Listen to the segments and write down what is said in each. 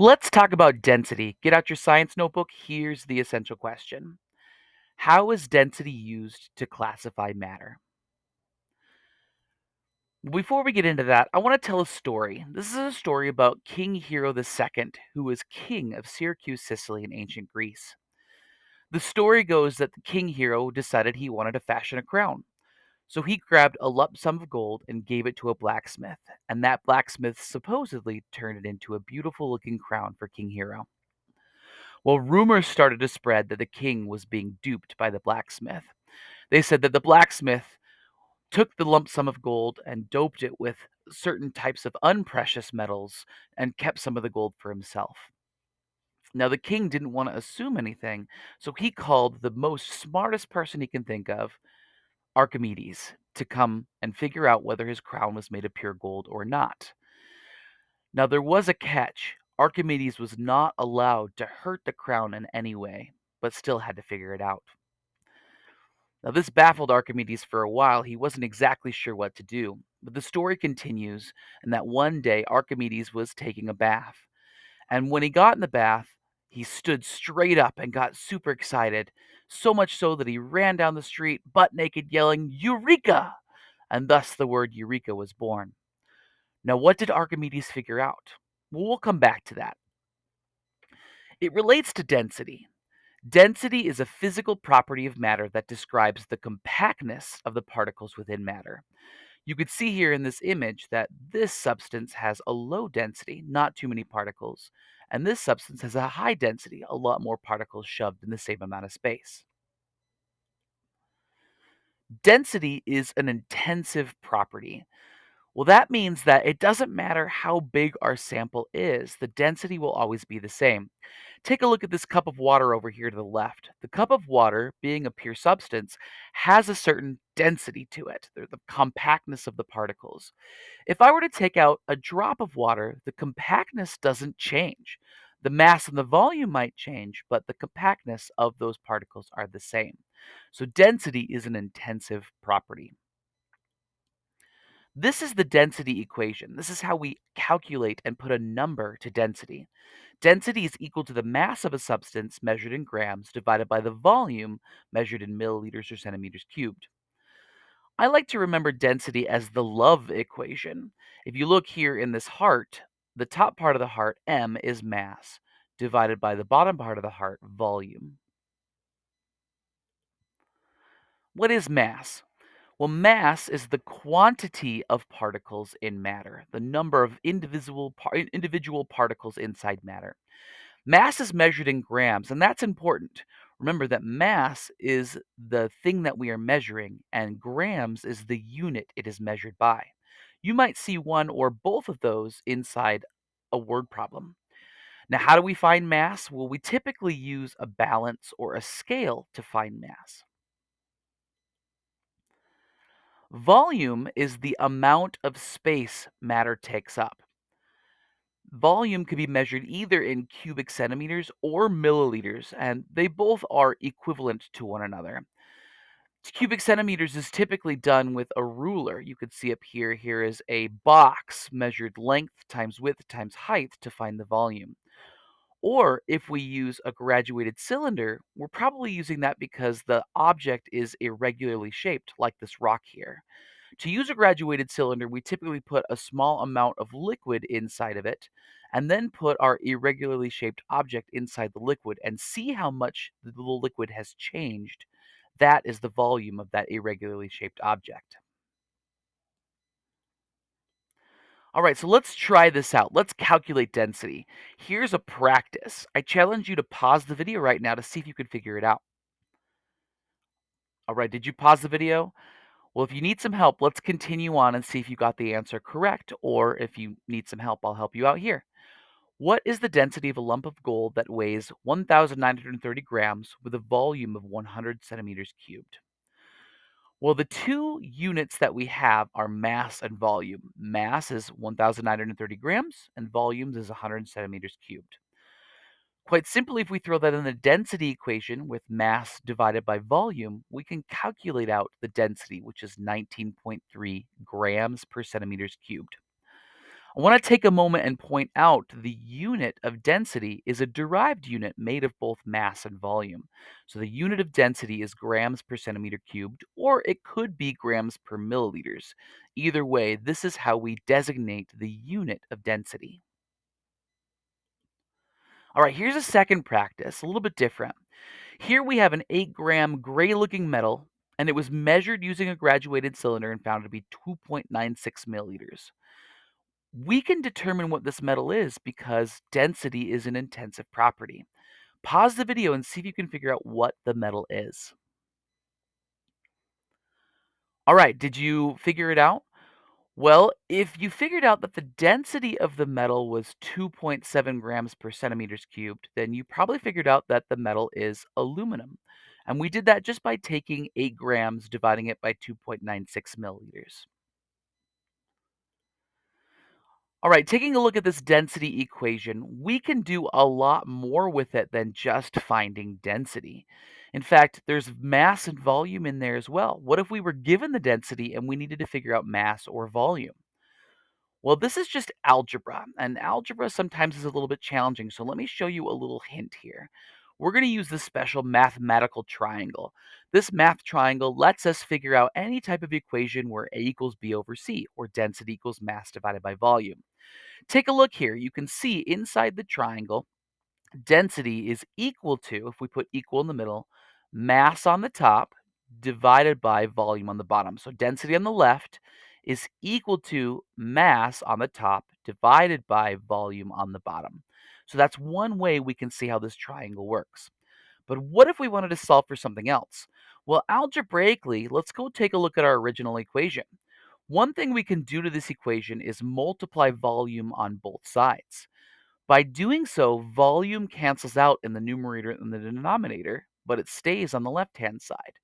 Let's talk about density. Get out your science notebook. Here's the essential question How is density used to classify matter? Before we get into that, I want to tell a story. This is a story about King Hiero II, who was king of Syracuse, Sicily in ancient Greece. The story goes that the king Hiero decided he wanted to fashion a crown. So he grabbed a lump sum of gold and gave it to a blacksmith, and that blacksmith supposedly turned it into a beautiful looking crown for King Hiero. Well, rumors started to spread that the king was being duped by the blacksmith. They said that the blacksmith took the lump sum of gold and doped it with certain types of unprecious metals and kept some of the gold for himself. Now, the king didn't want to assume anything, so he called the most smartest person he can think of, Archimedes, to come and figure out whether his crown was made of pure gold or not. Now, there was a catch. Archimedes was not allowed to hurt the crown in any way, but still had to figure it out. Now, this baffled Archimedes for a while. He wasn't exactly sure what to do. But the story continues, and that one day Archimedes was taking a bath. And when he got in the bath, he stood straight up and got super excited. So much so that he ran down the street, butt naked, yelling, Eureka! And thus the word Eureka was born. Now, what did Archimedes figure out? Well, we'll come back to that. It relates to density. Density is a physical property of matter that describes the compactness of the particles within matter. You could see here in this image that this substance has a low density, not too many particles, and this substance has a high density, a lot more particles shoved in the same amount of space. Density is an intensive property. Well, that means that it doesn't matter how big our sample is, the density will always be the same. Take a look at this cup of water over here to the left. The cup of water, being a pure substance, has a certain density to it, the compactness of the particles. If I were to take out a drop of water, the compactness doesn't change. The mass and the volume might change, but the compactness of those particles are the same. So density is an intensive property. This is the density equation. This is how we calculate and put a number to density. Density is equal to the mass of a substance measured in grams divided by the volume measured in milliliters or centimeters cubed. I like to remember density as the love equation. If you look here in this heart, the top part of the heart, m, is mass, divided by the bottom part of the heart, volume. What is mass? Well, mass is the quantity of particles in matter, the number of individual, par- individual particles inside matter. Mass is measured in grams, and that's important. Remember that mass is the thing that we are measuring, and grams is the unit it is measured by. You might see one or both of those inside a word problem. Now, how do we find mass? Well, we typically use a balance or a scale to find mass. Volume is the amount of space matter takes up. Volume can be measured either in cubic centimeters or milliliters, and they both are equivalent to one another. Cubic centimeters is typically done with a ruler. You could see up here, here is a box measured length times width times height to find the volume. Or if we use a graduated cylinder, we're probably using that because the object is irregularly shaped, like this rock here. To use a graduated cylinder, we typically put a small amount of liquid inside of it and then put our irregularly shaped object inside the liquid and see how much the liquid has changed. That is the volume of that irregularly shaped object. All right, so let's try this out. Let's calculate density. Here's a practice. I challenge you to pause the video right now to see if you can figure it out. All right, did you pause the video? Well, if you need some help, let's continue on and see if you got the answer correct, or if you need some help, I'll help you out here. What is the density of a lump of gold that weighs 1,930 grams with a volume of 100 centimeters cubed? Well, the two units that we have are mass and volume. Mass is 1,930 grams, and volumes is 100 centimeters cubed. Quite simply, if we throw that in the density equation with mass divided by volume, we can calculate out the density, which is 19.3 grams per centimeters cubed. I want to take a moment and point out the unit of density is a derived unit made of both mass and volume. So the unit of density is grams per centimeter cubed, or it could be grams per milliliters. Either way, this is how we designate the unit of density. All right, here's a second practice, a little bit different. Here we have an 8 gram gray looking metal, and it was measured using a graduated cylinder and found to be 2.96 milliliters. We can determine what this metal is because density is an intensive property. Pause the video and see if you can figure out what the metal is. All right, did you figure it out? Well, if you figured out that the density of the metal was 2.7 grams per centimeters cubed, then you probably figured out that the metal is aluminum. And we did that just by taking 8 grams, dividing it by 2.96 milliliters. All right, taking a look at this density equation, we can do a lot more with it than just finding density. In fact, there's mass and volume in there as well. What if we were given the density and we needed to figure out mass or volume? Well, this is just algebra, and algebra sometimes is a little bit challenging, so let me show you a little hint here. We're going to use this special mathematical triangle. This math triangle lets us figure out any type of equation where A equals B over C, or density equals mass divided by volume. Take a look here. You can see inside the triangle, density is equal to, if we put equal in the middle, mass on the top divided by volume on the bottom. So density on the left is equal to mass on the top divided by volume on the bottom. So that's one way we can see how this triangle works. But what if we wanted to solve for something else? Well, algebraically, let's go take a look at our original equation. One thing we can do to this equation is multiply volume on both sides. By doing so, volume cancels out in the numerator and the denominator, but it stays on the left-hand side.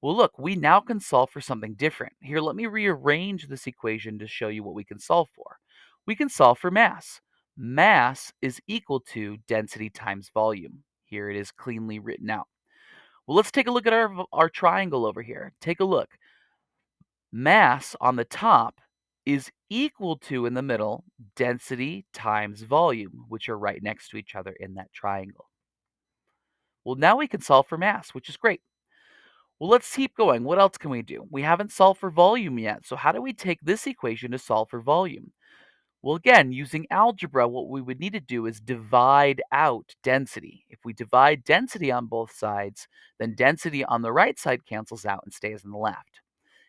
Well, look, we now can solve for something different. Here, let me rearrange this equation to show you what we can solve for. We can solve for mass. Mass is equal to density times volume. Here it is cleanly written out. Well, let's take a look at our, our triangle over here. Take a look. Mass on the top is equal to, in the middle, density times volume, which are right next to each other in that triangle. Well, now we can solve for mass, which is great. Well, let's keep going. What else can we do? We haven't solved for volume yet, so how do we take this equation to solve for volume? Well, again, using algebra, what we would need to do is divide out density. If we divide density on both sides, then density on the right side cancels out and stays on the left.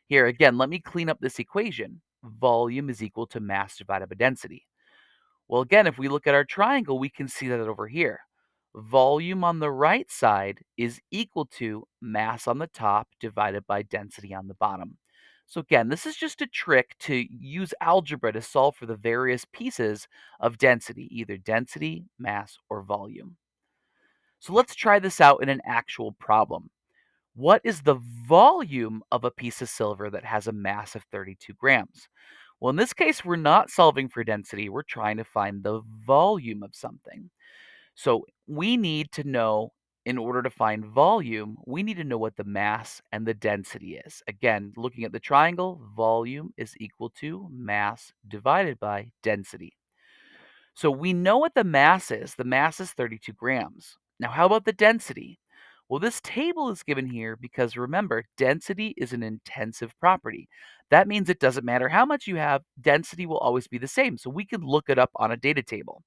Here, again, let me clean up this equation. Volume is equal to mass divided by density. Well, again, if we look at our triangle, we can see that over here. Volume on the right side is equal to mass on the top divided by density on the bottom. So again, this is just a trick to use algebra to solve for the various pieces of density, either density, mass, or volume. So let's try this out in an actual problem. What is the volume of a piece of silver that has a mass of 32 grams? Well, in this case, we're not solving for density. We're trying to find the volume of something. So we need to know, in order to find volume, we need to know what the mass and the density is. Again, looking at the triangle, volume is equal to mass divided by density. So we know what the mass is. The mass is 32 grams. Now, how about the density? Well, this table is given here because remember, density is an intensive property. That means it doesn't matter how much you have, density will always be the same. So we can look it up on a data table.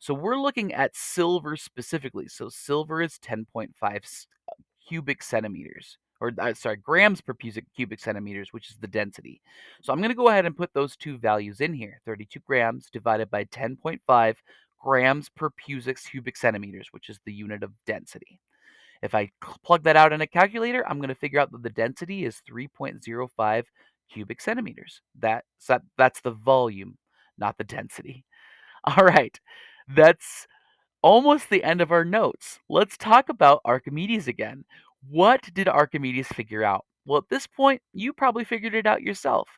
So we're looking at silver specifically. So silver is 10.5 uh, cubic centimeters, or uh, sorry, grams per cubic centimeters, which is the density. So I'm going to go ahead and put those two values in here. 32 grams divided by 10.5 grams per cubic centimeters, which is the unit of density. If I plug that out in a calculator, I'm going to figure out that the density is 3.05 cubic centimeters. That's, that, that's the volume, not the density. All right, that's almost the end of our notes. Let's talk about Archimedes again. What did Archimedes figure out? Well, at this point, you probably figured it out yourself.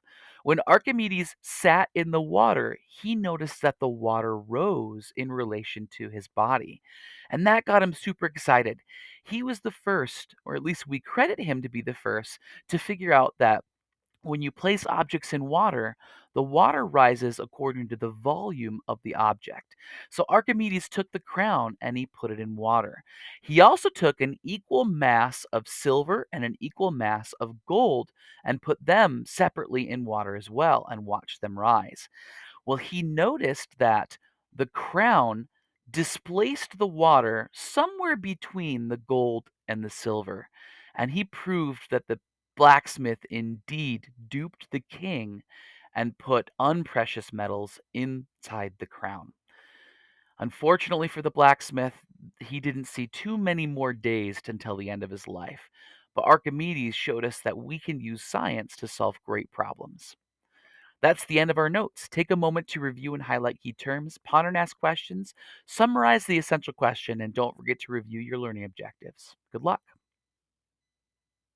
When Archimedes sat in the water, he noticed that the water rose in relation to his body. And that got him super excited. He was the first, or at least we credit him to be the first, to figure out that when you place objects in water, The water rises according to the volume of the object. So Archimedes took the crown and he put it in water. He also took an equal mass of silver and an equal mass of gold and put them separately in water as well and watched them rise. Well, he noticed that the crown displaced the water somewhere between the gold and the silver, and he proved that the blacksmith indeed duped the king and put unprecious metals inside the crown. Unfortunately for the blacksmith, he didn't see too many more days until the end of his life. But Archimedes showed us that we can use science to solve great problems. That's the end of our notes. Take a moment to review and highlight key terms, ponder and ask questions, summarize the essential question, and don't forget to review your learning objectives. Good luck.